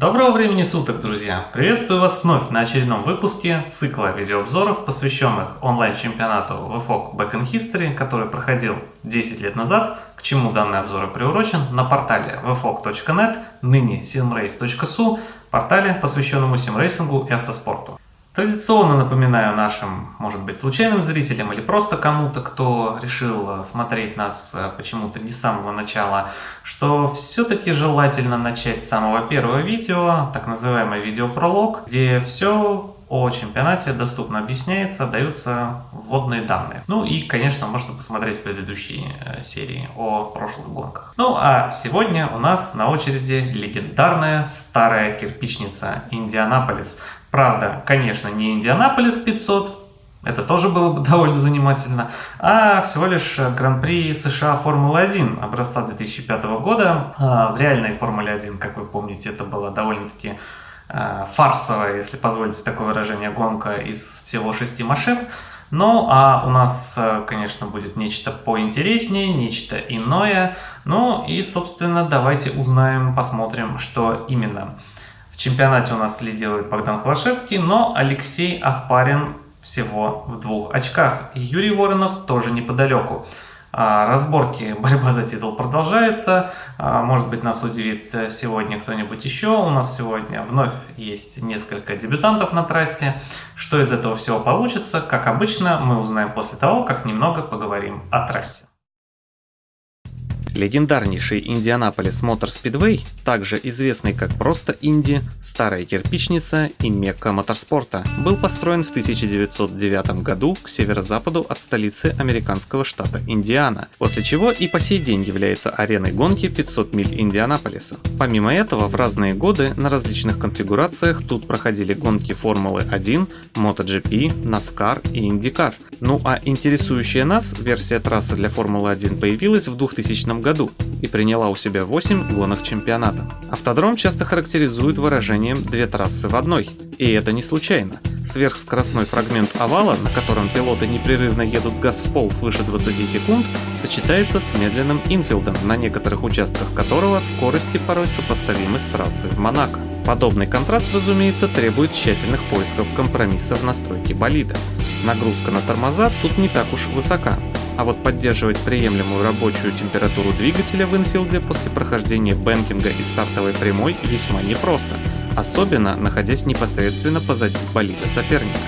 Доброго времени суток, друзья! Приветствую вас вновь на очередном выпуске цикла видеообзоров, посвященных онлайн-чемпионату VFOG Back in History, который проходил 10 лет назад, к чему данный обзор и приурочен, на портале vfog.net, ныне simrace.su, портале, посвященному симрейсингу и автоспорту. Традиционно напоминаю нашим, может быть, случайным зрителям или просто кому-то, кто решил э, смотреть нас э, почему-то не с самого начала, что все-таки желательно начать с самого первого видео, так называемый видеопролог, где все о чемпионате доступно объясняется, даются вводные данные. Ну и, конечно, можно посмотреть предыдущие э, серии о прошлых гонках. Ну а сегодня у нас на очереди легендарная старая кирпичница Индианаполис, Правда, конечно, не Индианаполис 500, это тоже было бы довольно занимательно, а всего лишь Гран-при США Формулы-1 образца 2005 года. А, в реальной Формуле 1, как вы помните, это была довольно-таки а, фарсовая, если позволите такое выражение, гонка из всего шести машин. Ну, а у нас, конечно, будет нечто поинтереснее, нечто иное. Ну и, собственно, давайте узнаем, посмотрим, что именно чемпионате у нас лидирует Богдан Холошевский, но Алексей Апарин всего в двух очках. Юрий Воронов тоже неподалеку. А, разборки, борьба за титул продолжается. А, может быть, нас удивит сегодня кто-нибудь еще. У нас сегодня вновь есть несколько дебютантов на трассе. Что из этого всего получится, как обычно, мы узнаем после того, как немного поговорим о трассе. Легендарнейший Индианаполис Мотор Спидвей, также известный как просто Инди, Старая Кирпичница и Мекка моторспорта, был построен в 1909 году к северо-западу от столицы американского штата Индиана, после чего и по сей день является ареной гонки 500 миль Индианаполиса. Помимо этого, в разные годы на различных конфигурациях тут проходили гонки Формулы 1, MotoGP, NASCAR и IndyCar. Ну а интересующая нас версия трассы для Формулы 1 появилась в 2000 году и приняла у себя 8 гонок чемпионата. Автодром часто характеризуют выражением «две трассы в одной», и это не случайно. Сверхскоростной фрагмент овала, на котором пилоты непрерывно едут газ в пол свыше 20 секунд, сочетается с медленным инфилдом, на некоторых участках которого скорости порой сопоставимы с трассой в Монако. Подобный контраст, разумеется, требует тщательных поисков компромисса в настройке болида. Нагрузка на тормоза тут не так уж высока, а вот поддерживать приемлемую рабочую температуру двигателя в инфилде после прохождения бэнкинга и стартовой прямой весьма непросто, особенно находясь непосредственно позади болида соперника.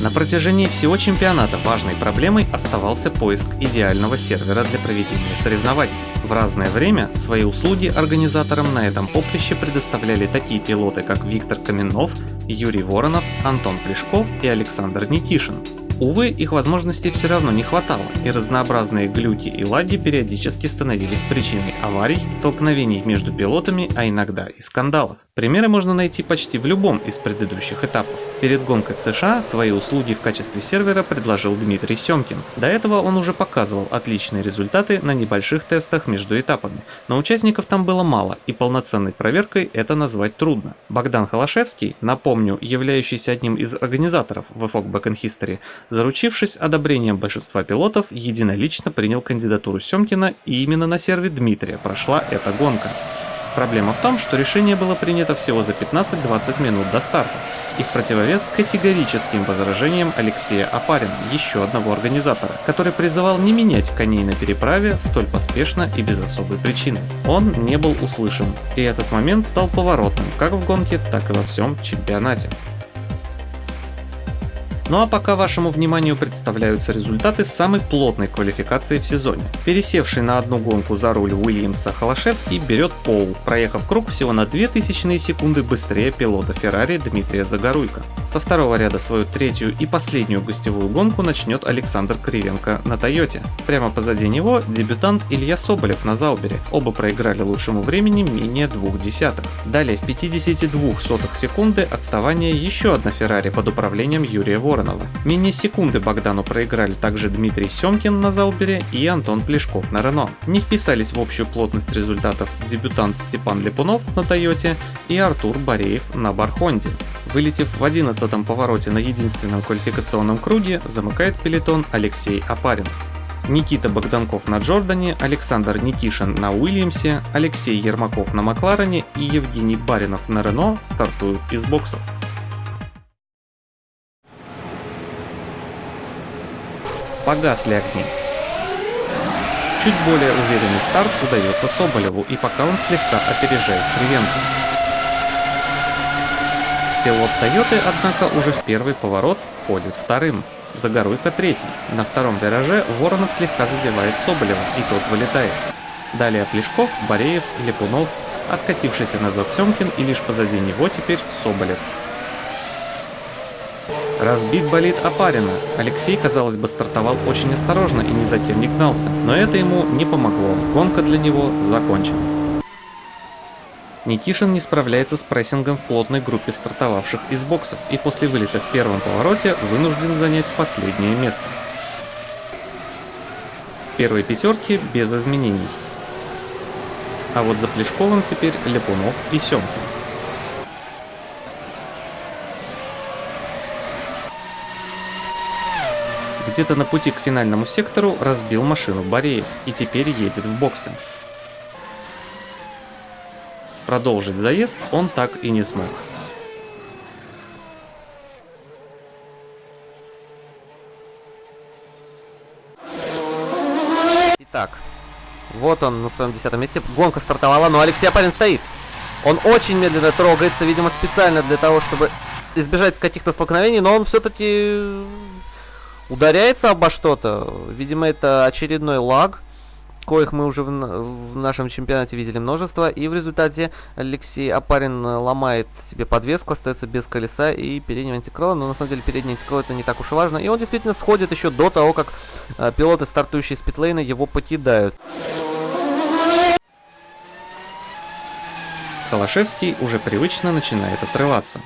На протяжении всего чемпионата важной проблемой оставался поиск идеального сервера для проведения соревнований. В разное время свои услуги организаторам на этом поприще предоставляли такие пилоты, как Виктор Каменов, Юрий Воронов, Антон Плешков и Александр Никишин. Увы, их возможностей все равно не хватало, и разнообразные глюки и лаги периодически становились причиной аварий, столкновений между пилотами, а иногда и скандалов. Примеры можно найти почти в любом из предыдущих этапов. Перед гонкой в США свои услуги в качестве сервера предложил Дмитрий Семкин. До этого он уже показывал отличные результаты на небольших тестах между этапами, но участников там было мало, и полноценной проверкой это назвать трудно. Богдан Холошевский, напомню, являющийся одним из организаторов VFOG Back in History, Заручившись одобрением большинства пилотов, единолично принял кандидатуру Семкина и именно на серве Дмитрия прошла эта гонка. Проблема в том, что решение было принято всего за 15-20 минут до старта, и в противовес категорическим возражениям Алексея Апарина, еще одного организатора, который призывал не менять коней на переправе столь поспешно и без особой причины. Он не был услышан, и этот момент стал поворотным как в гонке, так и во всем чемпионате. Ну а пока вашему вниманию представляются результаты самой плотной квалификации в сезоне. Пересевший на одну гонку за руль Уильямса Холошевский берет пол, проехав круг всего на 2000 секунды быстрее пилота Феррари Дмитрия Загоруйко. Со второго ряда свою третью и последнюю гостевую гонку начнет Александр Кривенко на Тойоте. Прямо позади него дебютант Илья Соболев на Заубере. Оба проиграли лучшему времени менее двух десятых. Далее в 52 сотых секунды отставание еще одна Феррари под управлением Юрия Вора Воронова. Менее секунды Богдану проиграли также Дмитрий Семкин на Заубере и Антон Плешков на Рено. Не вписались в общую плотность результатов дебютант Степан Липунов на Тойоте и Артур Бореев на Бархонде. Вылетев в 11 повороте на единственном квалификационном круге, замыкает пелетон Алексей Апарин. Никита Богданков на Джордане, Александр Никишин на Уильямсе, Алексей Ермаков на Макларене и Евгений Баринов на Рено стартуют из боксов. Погасли огни. Чуть более уверенный старт удается Соболеву, и пока он слегка опережает Кривенко. Пилот Тойоты, однако, уже в первый поворот входит вторым. Загоруйка третий. На втором вираже Воронов слегка задевает Соболева, и тот вылетает. Далее Плешков, Бореев, Липунов, откатившийся назад Семкин и лишь позади него теперь Соболев. Разбит болит Апарина. Алексей, казалось бы, стартовал очень осторожно и ни за кем не гнался, но это ему не помогло. Гонка для него закончена. Никишин не справляется с прессингом в плотной группе стартовавших из боксов и после вылета в первом повороте вынужден занять последнее место. Первой пятерки без изменений. А вот за Плешковым теперь Ляпунов и Семкин. Где-то на пути к финальному сектору разбил машину Бореев и теперь едет в боксы. Продолжить заезд он так и не смог. Итак, вот он на своем десятом месте. Гонка стартовала, но Алексей Апарин стоит. Он очень медленно трогается, видимо, специально для того, чтобы избежать каких-то столкновений, но он все-таки ударяется обо что-то. Видимо, это очередной лаг, коих мы уже в, в нашем чемпионате видели множество. И в результате Алексей Апарин ломает себе подвеску, остается без колеса и переднего антикрыла. Но на самом деле передний антикрыло это не так уж и важно. И он действительно сходит еще до того, как э, пилоты, стартующие с питлейна, его покидают. Калашевский уже привычно начинает отрываться.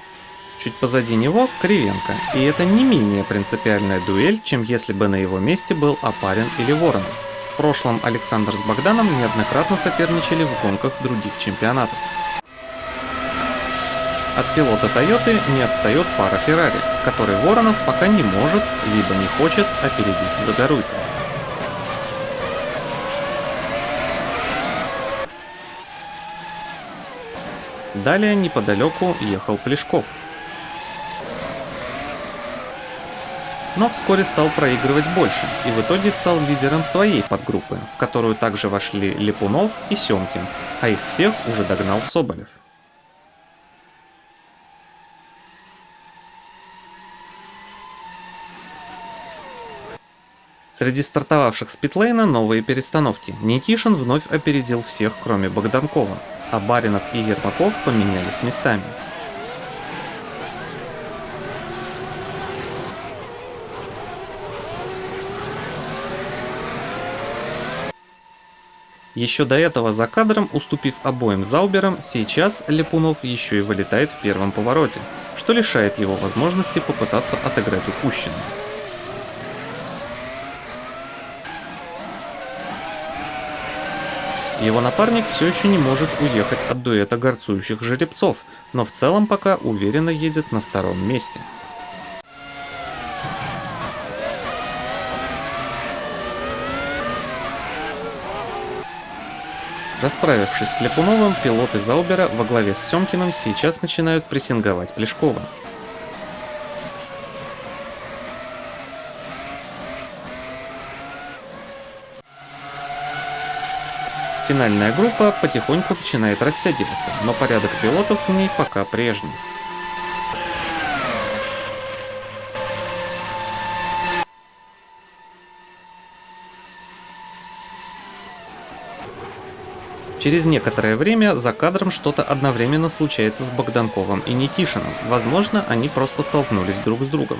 Чуть позади него Кривенко, и это не менее принципиальная дуэль, чем если бы на его месте был Апарин или Воронов. В прошлом Александр с Богданом неоднократно соперничали в гонках других чемпионатов. От пилота Тойоты не отстает пара Феррари, который Воронов пока не может, либо не хочет опередить Загоруйко. Далее неподалеку ехал Плешков. Но вскоре стал проигрывать больше и в итоге стал лидером своей подгруппы, в которую также вошли Липунов и Семкин, а их всех уже догнал Соболев. Среди стартовавших с питлейна новые перестановки. Никишин вновь опередил всех, кроме Богданкова, а Баринов и Ермаков поменялись местами. Еще до этого за кадром, уступив обоим Зауберам, сейчас Лепунов еще и вылетает в первом повороте, что лишает его возможности попытаться отыграть упущенное. Его напарник все еще не может уехать от дуэта горцующих жеребцов, но в целом пока уверенно едет на втором месте. Расправившись с Ляпуновым, пилоты Заубера во главе с Семкиным сейчас начинают прессинговать Плешкова. Финальная группа потихоньку начинает растягиваться, но порядок пилотов в ней пока прежний. Через некоторое время за кадром что-то одновременно случается с Богданковым и Никишиным. Возможно, они просто столкнулись друг с другом.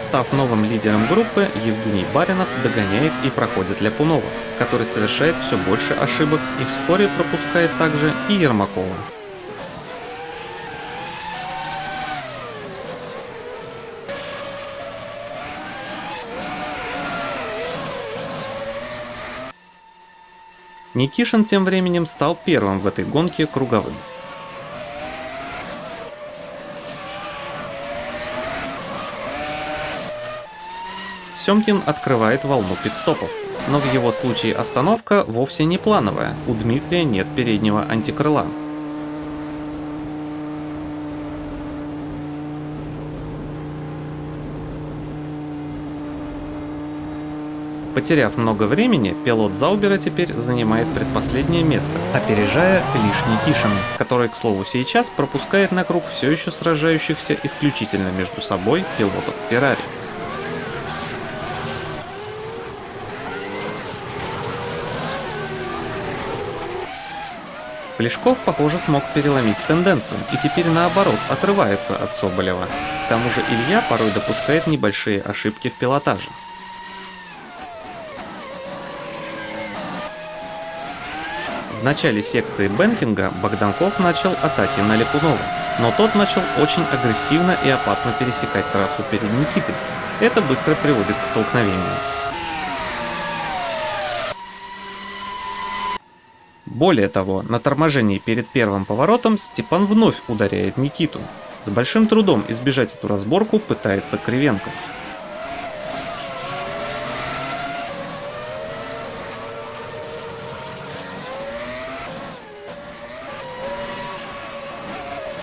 Став новым лидером группы, Евгений Баринов догоняет и проходит Ляпунова, который совершает все больше ошибок и вскоре пропускает также и Ермакова. Никишин тем временем стал первым в этой гонке круговым. Семкин открывает волну пидстопов, но в его случае остановка вовсе не плановая, у Дмитрия нет переднего антикрыла. Потеряв много времени, пилот Заубера теперь занимает предпоследнее место, опережая лишь Никишина, который, к слову, сейчас пропускает на круг все еще сражающихся исключительно между собой пилотов Феррари. Плешков, похоже, смог переломить тенденцию и теперь наоборот отрывается от Соболева. К тому же Илья порой допускает небольшие ошибки в пилотаже. В начале секции бэнкинга Богданков начал атаки на Липунова, но тот начал очень агрессивно и опасно пересекать трассу перед Никитой. Это быстро приводит к столкновению. Более того, на торможении перед первым поворотом Степан вновь ударяет Никиту. С большим трудом избежать эту разборку пытается Кривенко.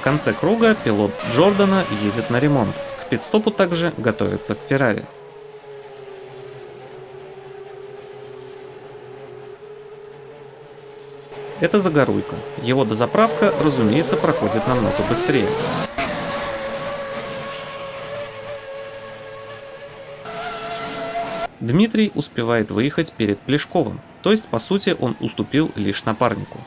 Конце круга пилот Джордана едет на ремонт. К пидстопу также готовится в Феррари. Это Загоруйка. Его дозаправка, разумеется, проходит намного быстрее. Дмитрий успевает выехать перед Плешковым, то есть по сути он уступил лишь напарнику.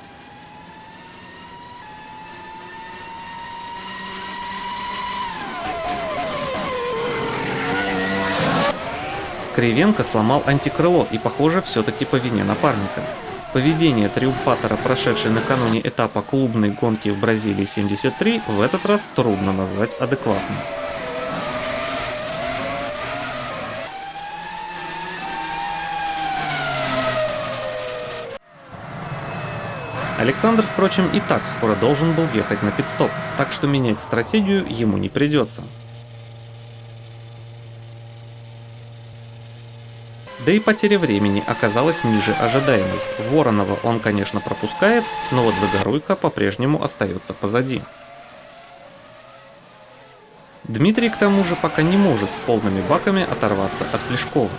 Кривенко сломал антикрыло и, похоже, все-таки по вине напарника. Поведение триумфатора, прошедшей накануне этапа клубной гонки в Бразилии 73, в этот раз трудно назвать адекватным. Александр, впрочем, и так скоро должен был ехать на пидстоп, так что менять стратегию ему не придется. Да и потеря времени оказалась ниже ожидаемой. Воронова он, конечно, пропускает, но вот Загоруйка по-прежнему остается позади. Дмитрий, к тому же, пока не может с полными баками оторваться от Плешкова.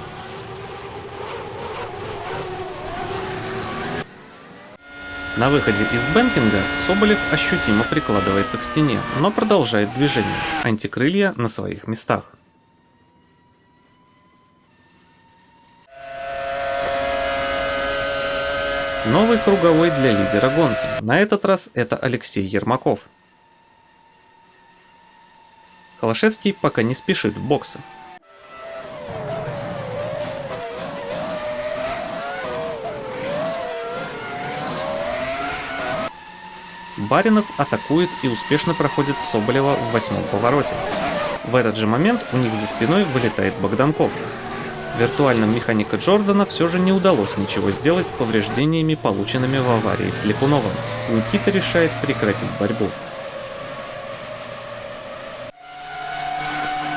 На выходе из бэнкинга Соболев ощутимо прикладывается к стене, но продолжает движение, антикрылья на своих местах. Новый круговой для лидера гонки. На этот раз это Алексей Ермаков. Холошевский пока не спешит в боксы. Баринов атакует и успешно проходит Соболева в восьмом повороте. В этот же момент у них за спиной вылетает Богданков. Виртуальным механика Джордана все же не удалось ничего сделать с повреждениями, полученными в аварии с Липуновым. Никита решает прекратить борьбу.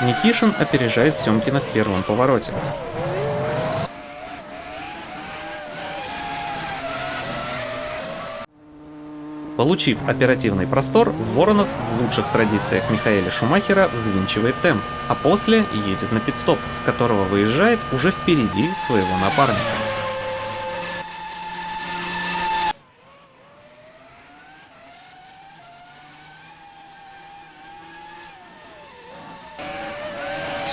Никишин опережает Семкина в первом повороте. Получив оперативный простор, Воронов в лучших традициях Михаэля Шумахера взвинчивает темп, а после едет на пидстоп, с которого выезжает уже впереди своего напарника.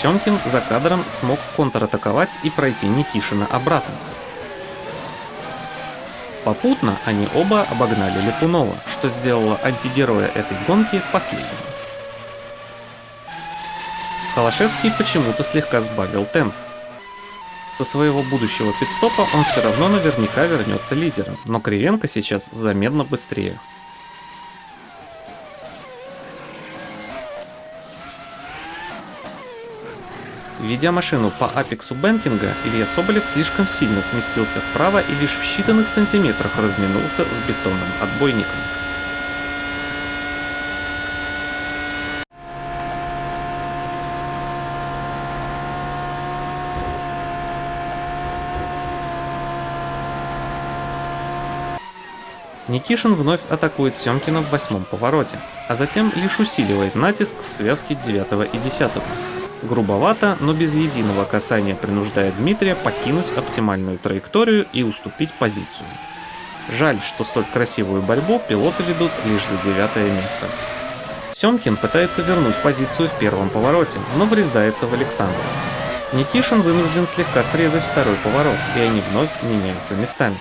Семкин за кадром смог контратаковать и пройти Никишина обратно. Попутно они оба обогнали Липунова, что сделало антигероя этой гонки последним. Холошевский почему-то слегка сбавил темп. Со своего будущего пидстопа он все равно наверняка вернется лидером, но Кривенко сейчас заметно быстрее. Ведя машину по апексу Бенкинга, Илья Соболев слишком сильно сместился вправо и лишь в считанных сантиметрах разминулся с бетонным отбойником. Никишин вновь атакует Семкина в восьмом повороте, а затем лишь усиливает натиск в связке 9 и 10. Грубовато, но без единого касания принуждая Дмитрия покинуть оптимальную траекторию и уступить позицию. Жаль, что столь красивую борьбу пилоты ведут лишь за девятое место. Семкин пытается вернуть позицию в первом повороте, но врезается в Александра. Никишин вынужден слегка срезать второй поворот, и они вновь меняются местами.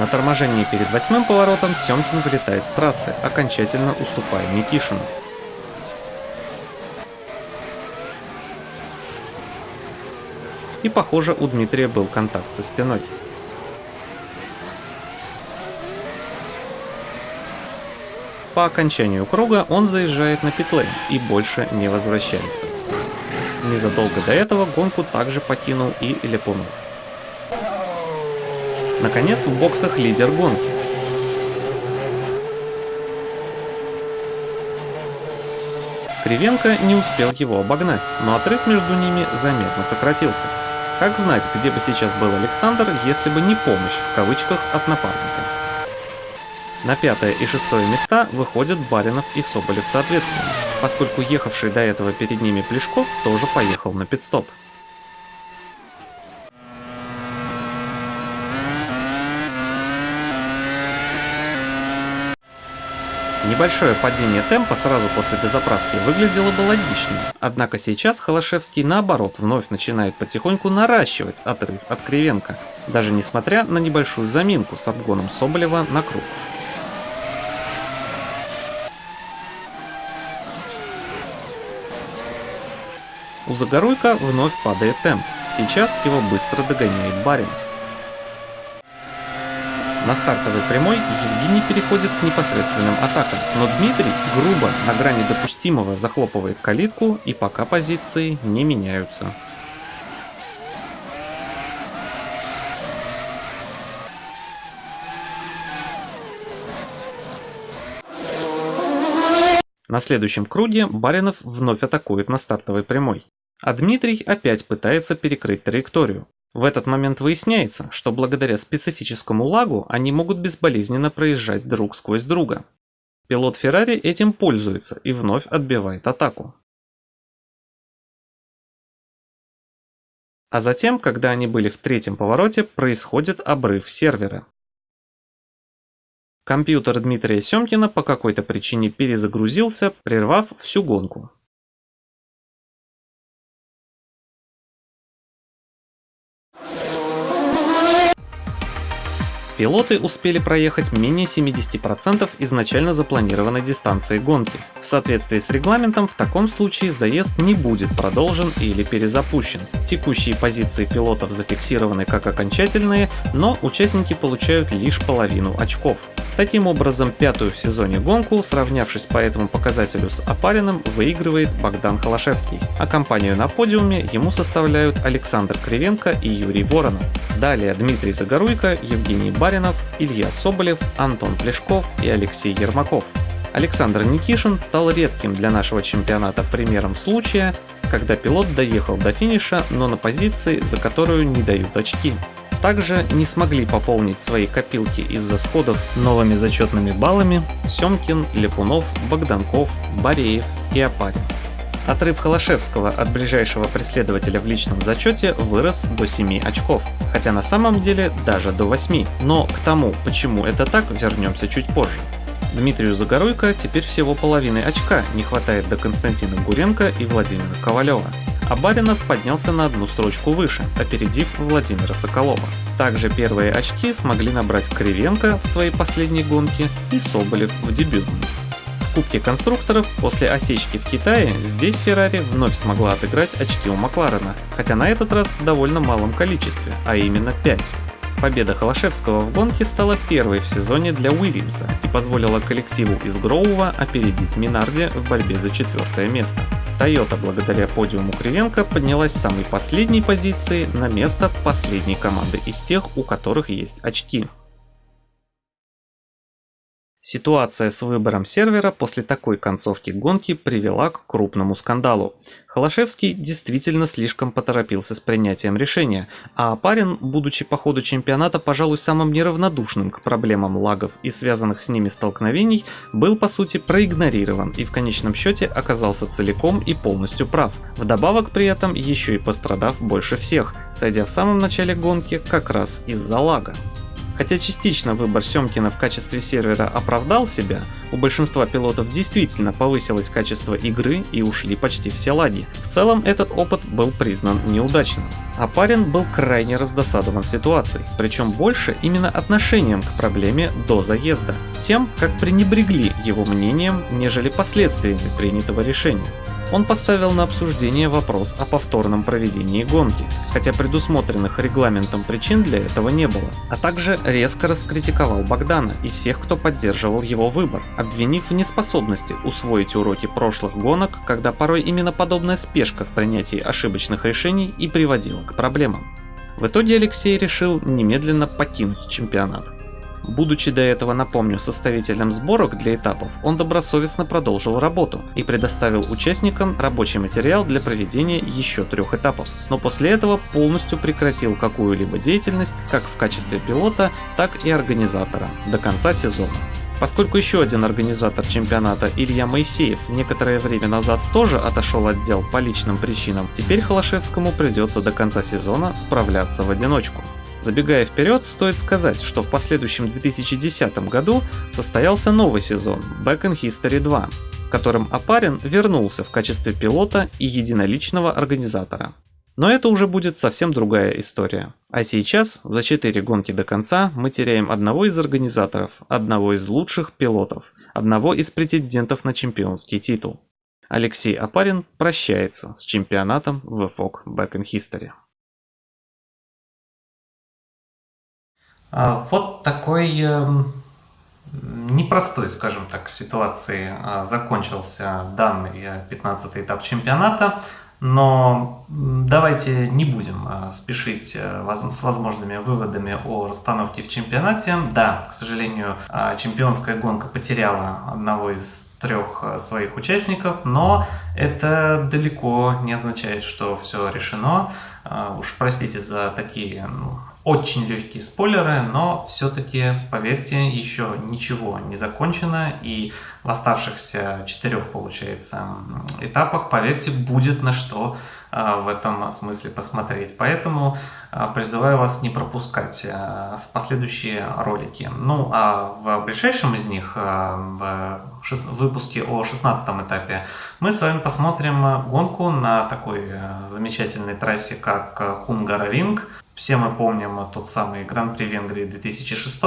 На торможении перед восьмым поворотом Семкин вылетает с трассы, окончательно уступая Никишину. И похоже у Дмитрия был контакт со стеной. По окончанию круга он заезжает на питлейн и больше не возвращается. Незадолго до этого гонку также покинул и Лепунов. Наконец в боксах лидер гонки. Кривенко не успел его обогнать, но отрыв между ними заметно сократился. Как знать, где бы сейчас был Александр, если бы не помощь в кавычках от напарника. На пятое и шестое места выходят Баринов и Соболев соответственно, поскольку ехавший до этого перед ними Плешков тоже поехал на пидстоп. Небольшое падение темпа сразу после дозаправки выглядело бы логичнее, однако сейчас Холошевский наоборот вновь начинает потихоньку наращивать отрыв от Кривенко, даже несмотря на небольшую заминку с обгоном Соболева на круг. У Загоруйка вновь падает темп, сейчас его быстро догоняет Баринов. На стартовой прямой Евгений переходит к непосредственным атакам, но Дмитрий грубо на грани допустимого захлопывает калитку и пока позиции не меняются. На следующем круге Баринов вновь атакует на стартовой прямой, а Дмитрий опять пытается перекрыть траекторию. В этот момент выясняется, что благодаря специфическому лагу они могут безболезненно проезжать друг сквозь друга. Пилот Феррари этим пользуется и вновь отбивает атаку. А затем, когда они были в третьем повороте, происходит обрыв сервера. Компьютер Дмитрия Семкина по какой-то причине перезагрузился, прервав всю гонку. Пилоты успели проехать менее 70% изначально запланированной дистанции гонки. В соответствии с регламентом в таком случае заезд не будет продолжен или перезапущен. Текущие позиции пилотов зафиксированы как окончательные, но участники получают лишь половину очков. Таким образом, пятую в сезоне гонку, сравнявшись по этому показателю с Апариным, выигрывает Богдан Холошевский, а компанию на подиуме ему составляют Александр Кривенко и Юрий Воронов. Далее Дмитрий Загоруйко, Евгений Баринов, Илья Соболев, Антон Плешков и Алексей Ермаков. Александр Никишин стал редким для нашего чемпионата примером случая, когда пилот доехал до финиша, но на позиции, за которую не дают очки также не смогли пополнить свои копилки из-за сходов новыми зачетными баллами Семкин, Лепунов, Богданков, Бареев и Апарин. Отрыв Холошевского от ближайшего преследователя в личном зачете вырос до 7 очков, хотя на самом деле даже до 8, но к тому, почему это так, вернемся чуть позже. Дмитрию Загоруйко теперь всего половины очка не хватает до Константина Гуренко и Владимира Ковалева а Баринов поднялся на одну строчку выше, опередив Владимира Соколова. Также первые очки смогли набрать Кривенко в своей последней гонке и Соболев в дебютной. В Кубке конструкторов после осечки в Китае здесь Феррари вновь смогла отыграть очки у Макларена, хотя на этот раз в довольно малом количестве, а именно 5. Победа Холошевского в гонке стала первой в сезоне для Уильямса и позволила коллективу из Гроува опередить Минарди в борьбе за четвертое место. Toyota благодаря подиуму Кривенко поднялась с самой последней позиции на место последней команды из тех, у которых есть очки. Ситуация с выбором сервера после такой концовки гонки привела к крупному скандалу. Холошевский действительно слишком поторопился с принятием решения, а Апарин, будучи по ходу чемпионата, пожалуй, самым неравнодушным к проблемам лагов и связанных с ними столкновений, был по сути проигнорирован и в конечном счете оказался целиком и полностью прав. Вдобавок при этом еще и пострадав больше всех, сойдя в самом начале гонки как раз из-за лага. Хотя частично выбор Семкина в качестве сервера оправдал себя, у большинства пилотов действительно повысилось качество игры и ушли почти все лаги. В целом этот опыт был признан неудачным. А парень был крайне раздосадован ситуацией, причем больше именно отношением к проблеме до заезда, тем, как пренебрегли его мнением, нежели последствиями принятого решения он поставил на обсуждение вопрос о повторном проведении гонки, хотя предусмотренных регламентом причин для этого не было, а также резко раскритиковал Богдана и всех, кто поддерживал его выбор, обвинив в неспособности усвоить уроки прошлых гонок, когда порой именно подобная спешка в принятии ошибочных решений и приводила к проблемам. В итоге Алексей решил немедленно покинуть чемпионат. Будучи до этого, напомню, составителем сборок для этапов, он добросовестно продолжил работу и предоставил участникам рабочий материал для проведения еще трех этапов, но после этого полностью прекратил какую-либо деятельность как в качестве пилота, так и организатора до конца сезона. Поскольку еще один организатор чемпионата Илья Моисеев некоторое время назад тоже отошел от дел по личным причинам, теперь Холошевскому придется до конца сезона справляться в одиночку. Забегая вперед, стоит сказать, что в последующем 2010 году состоялся новый сезон Back in History 2, в котором Апарин вернулся в качестве пилота и единоличного организатора. Но это уже будет совсем другая история. А сейчас, за 4 гонки до конца, мы теряем одного из организаторов, одного из лучших пилотов, одного из претендентов на чемпионский титул. Алексей Апарин прощается с чемпионатом в FOC Back in History. Вот такой эм, непростой, скажем так, ситуации а, закончился данный 15 э, этап чемпионата. Но давайте не будем а, спешить э, с возможными выводами о расстановке в чемпионате. Да, к сожалению, чемпионская гонка потеряла одного из трех э, своих участников, но это далеко не означает, что все решено. Уж простите за такие ну, очень легкие спойлеры, но все-таки, поверьте, еще ничего не закончено, и в оставшихся четырех, получается, этапах, поверьте, будет на что а, в этом смысле посмотреть. Поэтому а, призываю вас не пропускать а, последующие ролики. Ну, а в ближайшем из них, в выпуске о 16 этапе, мы с вами посмотрим гонку на такой замечательной трассе, как Хунгаровинг. Все мы помним тот самый Гран-при Венгрии 2006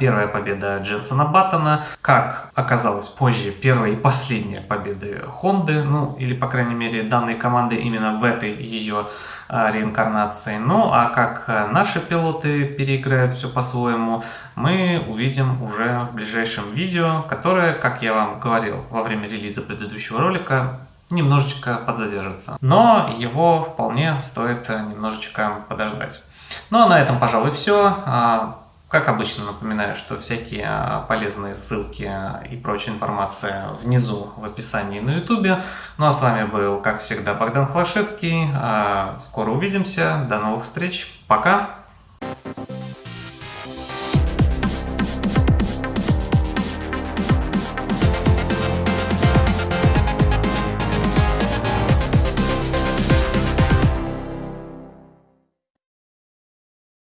первая победа Дженсона Баттона, как оказалось позже, первая и последняя победы Хонды, ну или по крайней мере данной команды именно в этой ее а, реинкарнации. Ну а как наши пилоты переиграют все по-своему, мы увидим уже в ближайшем видео, которое, как я вам говорил во время релиза предыдущего ролика, немножечко подзадержится. Но его вполне стоит немножечко подождать. Ну а на этом, пожалуй, все. А, как обычно, напоминаю, что всякие а, полезные ссылки и прочая информация внизу в описании на ютубе. Ну а с вами был, как всегда, Богдан Хлашевский. А, скоро увидимся. До новых встреч. Пока!